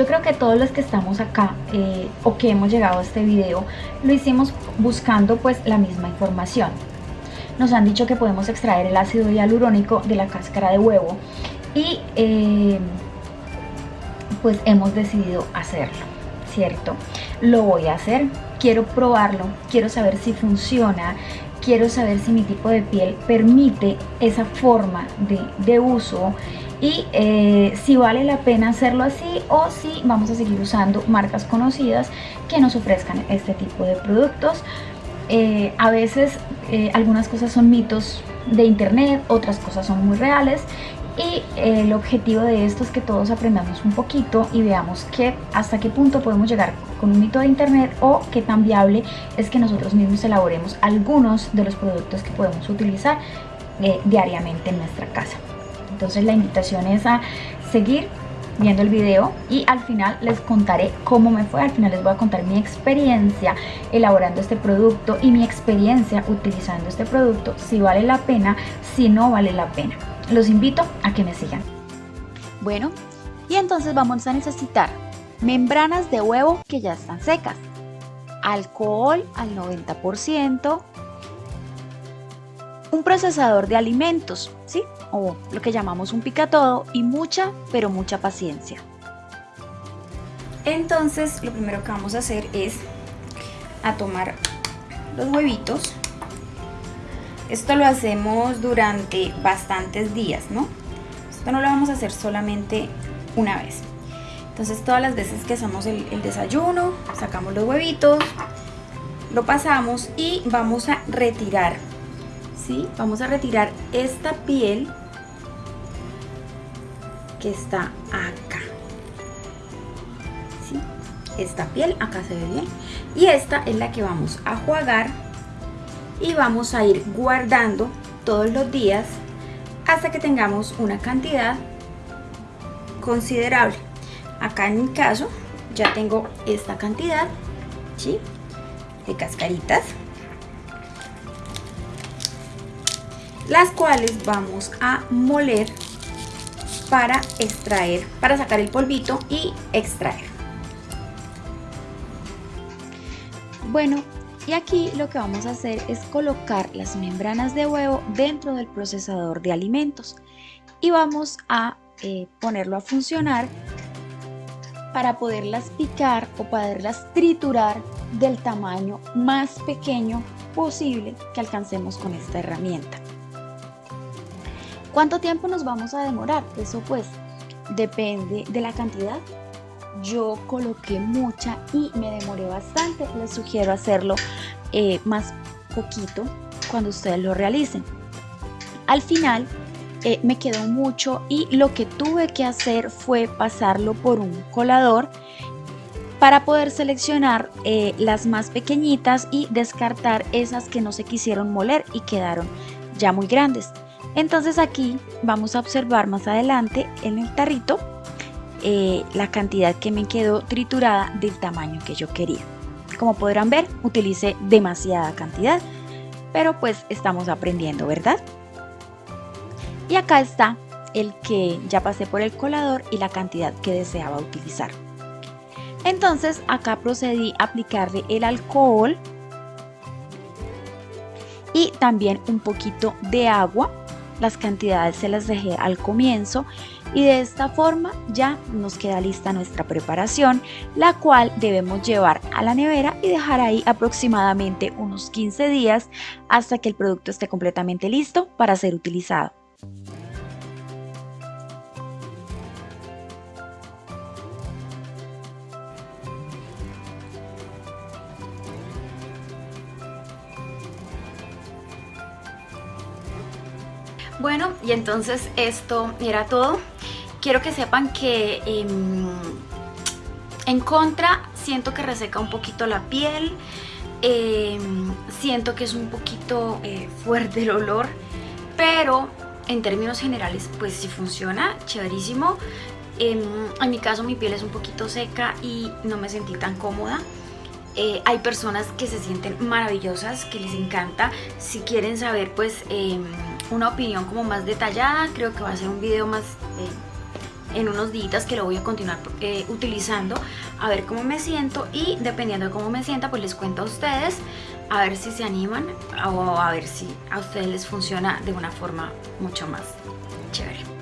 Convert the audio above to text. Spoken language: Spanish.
yo creo que todos los que estamos acá eh, o que hemos llegado a este video lo hicimos buscando pues la misma información. Nos han dicho que podemos extraer el ácido hialurónico de la cáscara de huevo y eh, pues hemos decidido hacerlo, ¿cierto? Lo voy a hacer, quiero probarlo, quiero saber si funciona, quiero saber si mi tipo de piel permite esa forma de, uso y eh, si vale la pena hacerlo así o si vamos a seguir usando marcas conocidas que nos ofrezcan este tipo de productos. Eh, a veces eh, algunas cosas son mitos de internet, otras cosas son muy reales y el objetivo de esto es que todos aprendamos un poquito y veamos que hasta qué punto podemos llegar con un mito de internet o qué tan viable es que nosotros mismos elaboremos algunos de los productos que podemos utilizar diariamente en nuestra casa. Entonces la invitación es a seguir viendo el video y al final les contaré cómo me fue, al final les voy a contar mi experiencia elaborando este producto y mi experiencia utilizando este producto, si vale la pena, si no vale la pena los invito a que me sigan. Bueno, y entonces vamos a necesitar membranas de huevo que ya están secas, alcohol al 90%, un procesador de alimentos, ¿sí? O lo que llamamos un picatodo y mucha, pero mucha paciencia. Entonces, lo primero que vamos a hacer es a tomar los huevitos esto lo hacemos durante bastantes días, ¿no? Esto no lo vamos a hacer solamente una vez. Entonces todas las veces que hacemos el, desayuno, sacamos los huevitos, lo pasamos y vamos a retirar, ¿sí? Vamos a retirar esta piel que está acá. Esta piel, acá se ve bien. Y esta es la que vamos a jugar y vamos a ir guardando todos los días hasta que tengamos una cantidad considerable. Acá en mi caso ya tengo esta cantidad ¿sí? de cascaritas las cuales vamos a moler para extraer, para sacar el polvito y extraer. Bueno, y aquí lo que vamos a hacer es colocar las membranas de huevo dentro del procesador de alimentos y vamos a eh, ponerlo a funcionar para poderlas picar o poderlas triturar del tamaño más pequeño posible que alcancemos con esta herramienta. ¿Cuánto tiempo nos vamos a demorar? Eso pues depende de la cantidad yo coloqué mucha y me demoré bastante. Les sugiero hacerlo eh, más poquito cuando ustedes lo realicen. Al final eh, me quedó mucho y lo que tuve que hacer fue pasarlo por un colador para poder seleccionar eh, las más pequeñitas y descartar esas que no se quisieron moler y quedaron ya muy grandes. Entonces aquí vamos a observar más adelante en el tarrito eh, la cantidad que me quedó triturada del tamaño que yo quería. Como podrán ver, utilicé demasiada cantidad, pero pues estamos aprendiendo, ¿verdad? Y acá está el que ya pasé por el colador y la cantidad que deseaba utilizar. Entonces acá procedí a aplicarle el alcohol y también un poquito de agua. Las cantidades se las dejé al comienzo y de esta forma ya nos queda lista nuestra preparación, la cual debemos llevar a la nevera y dejar ahí aproximadamente unos 15 días hasta que el producto esté completamente listo para ser utilizado. Bueno, y entonces esto era todo quiero que sepan que em, en contra siento que reseca un poquito la piel, em, siento que es un poquito eh, fuerte el olor, pero en términos generales pues sí funciona, chéverísimo. Em, en mi caso mi piel es un poquito seca y no me sentí tan cómoda. Eh, hay personas que se sienten maravillosas, que les encanta. Si quieren saber pues una opinión como más detallada, creo que va a ser un video más... Eh, en unos días que lo voy a continuar eh, utilizando a ver cómo me siento y dependiendo de cómo me sienta pues les cuento a ustedes a ver si se animan o a ver si a ustedes les funciona de una forma mucho más chévere